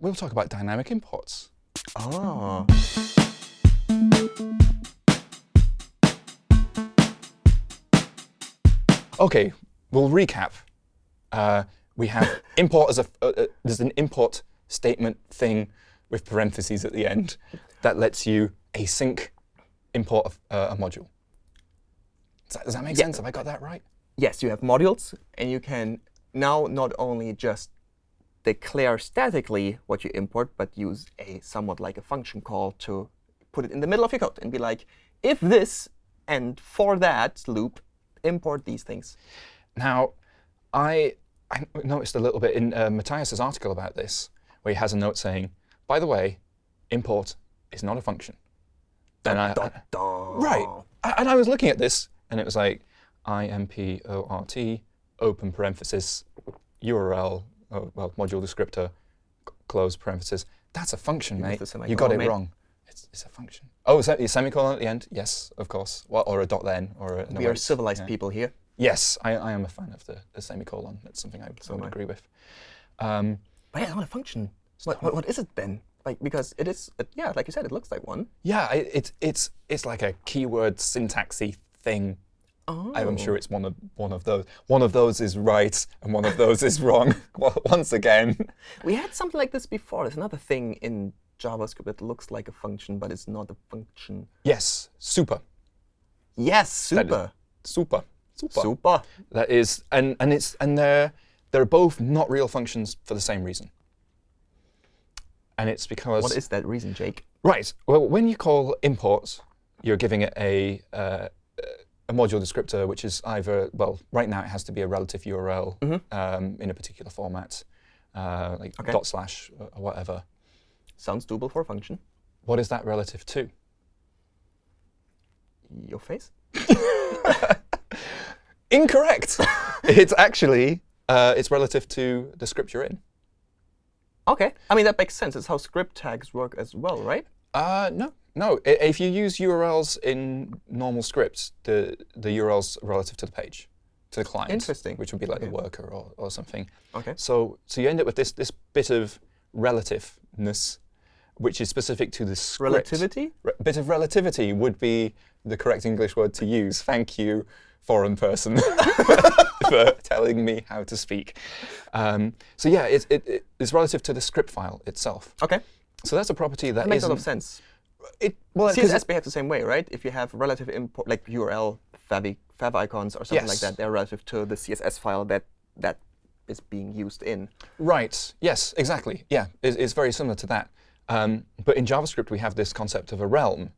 we'll talk about dynamic imports. Oh. Okay, we'll recap. Uh, we have import as a, uh, uh, there's an import statement thing with parentheses at the end that lets you async import a, uh, a module. Does that, does that make Yeah. sense? Have I got that right? Yes, you have modules, and you can now not only just declare statically what you import, but use a somewhat like a function call to put it in the middle of your code and be like, if this and for that loop, import these things. Now, I, I noticed a little bit in uh, Mathias's article about this, where he has a note saying, by the way, import is not a function. And I- Dun, dun. Right. A- And I was looking at this, and it was like import open parenthesis URL, oh, well, module descriptor, close parenthesis. That's a function, You mate. You got it mate. wrong. It's, it's a function. Oh, is that a semicolon at the end? Yes, of course. Well, or a dot then, or a no, We are civilized yeah. people here. Yes, I, I am a fan of the, the semicolon. That's something I, So I would agree with. Um, But yeah, it's not a function. What, what, what is it then? Like because it is, it, yeah, like you said, it looks like one. yeah, I, it's it's it's like a keyword syntaxy thing. Oh. I'm sure it's one of one of those. One of those is right, and one of those is wrong. Once again, We had something like this before. There's another thing in JavaScript that looks like a function, but it's not a function. yes, super, Yes, super. super, super. Super. That is, and and it's and they're they're both not real functions for the same reason. And it's because What is that reason, Jake? Right. Well, when you call imports, you're giving it a, uh, a module descriptor, which is either, well, right now it has to be a relative URL um, in a particular format, uh, like Okay. dot slash or or whatever. Sounds doable for a function. What is that relative to? Your face? Incorrect. it's actually uh, it's relative to the script you're in. OK. I mean, that makes sense. It's how script tags work as well, right? Uh, no, no. If you use URLs in normal scripts, the the URLs relative to the page, to the client. Interesting. Which would be like the worker or, or something. OK. So so you end up with this this bit of relativeness, which is specific to the script. Relativity? Re- bit of relativity would be the correct English word to use. Thank you, foreign person, for telling me how to speak. Um, so yeah, it, it, it- it's relative to the script file itself. OK. So that's a property that That makes a lot of sense. It, well, CSS behaves the same way, right? If you have relative import, like URL fav, fav icons or something like that, they're relative to the CSS file that that is being used in. Right. Yes, exactly. Yeah, it's, it's very similar to that. Um, but in JavaScript, we have this concept of a realm.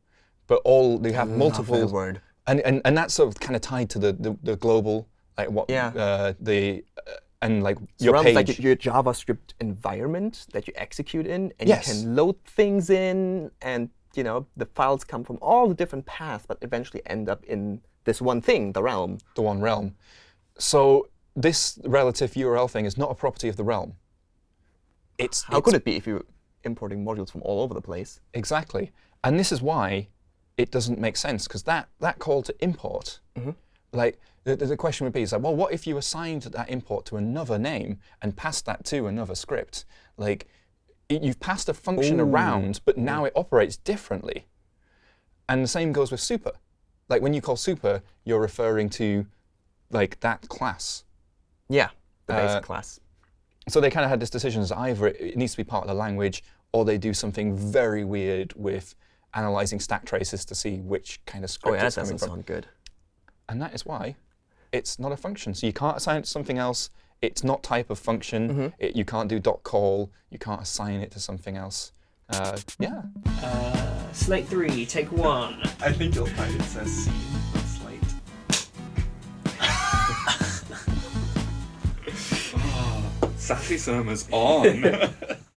But all they have multiple, word. and, and and that's sort of kind of tied to the the, the global, like what Yeah. uh, the uh, and like So your page. like your JavaScript environment that you execute in, and Yes. you can load things in, and you know the files come from all the different paths, but eventually end up in this one thing, the realm. the one realm. So this relative URL thing is not a property of the realm. It's How it's could it be if you're importing modules from all over the place? Exactly. And this is why it doesn't make sense, because that, that call to import, mm-hmm. like the, the question would be, is like, well, what if you assigned that import to another name and passed that to another script? Like, y- you've passed a function Ooh. around, but now it operates differently. And the same goes with super. Like when you call super, you're referring to like that class. Yeah, the basic Uh, class. So they kind of had this decision as either it, it needs to be part of the language, or they do something very weird with analyzing stack traces to see which kind of script Oh script yeah, that it's coming doesn't sound good. And that is why it's not a function. So you can't assign it to something else. It's not type of function. Mm-hmm. It, you can't do dot call. You can't assign it to something else. Uh, yeah. Uh, Slate 3, take one. I think you'll find it says C on Slate. oh, Sassy Surma's on.